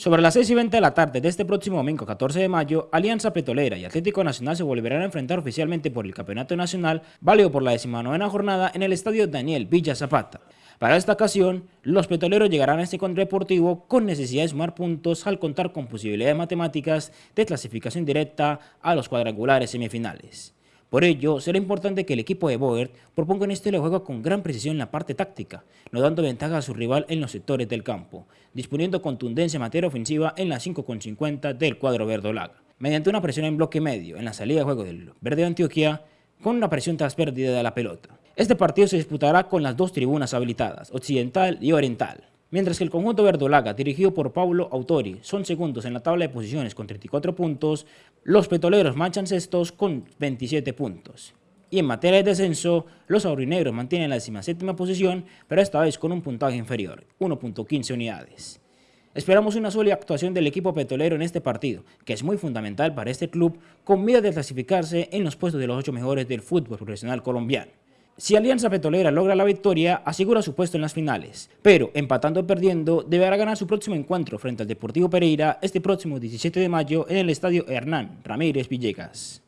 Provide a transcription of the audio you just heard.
Sobre las 6 y 20 de la tarde de este próximo domingo 14 de mayo, Alianza Petrolera y Atlético Nacional se volverán a enfrentar oficialmente por el Campeonato Nacional, válido por la decimanovena jornada en el Estadio Daniel Villa Zapata. Para esta ocasión, los petroleros llegarán a este encuentro deportivo con necesidad de sumar puntos al contar con posibilidades matemáticas de clasificación directa a los cuadrangulares semifinales. Por ello, será importante que el equipo de Boer proponga un estilo de juego con gran precisión en la parte táctica, no dando ventaja a su rival en los sectores del campo, disponiendo contundencia en materia ofensiva en la 5,50 del cuadro verdolaga, mediante una presión en bloque medio en la salida de juego del Verde de Antioquia, con una presión tras pérdida de la pelota. Este partido se disputará con las dos tribunas habilitadas, occidental y oriental. Mientras que el conjunto verdolaga, dirigido por Paulo Autori, son segundos en la tabla de posiciones con 34 puntos, los petoleros manchan sextos con 27 puntos. Y en materia de descenso, los aurinegros mantienen la 17 posición, pero esta vez con un puntaje inferior, 1.15 unidades. Esperamos una sólida actuación del equipo petrolero en este partido, que es muy fundamental para este club, con miedo de clasificarse en los puestos de los 8 mejores del fútbol profesional colombiano. Si Alianza Petrolera logra la victoria, asegura su puesto en las finales, pero empatando o perdiendo, deberá ganar su próximo encuentro frente al Deportivo Pereira este próximo 17 de mayo en el Estadio Hernán Ramírez Villegas.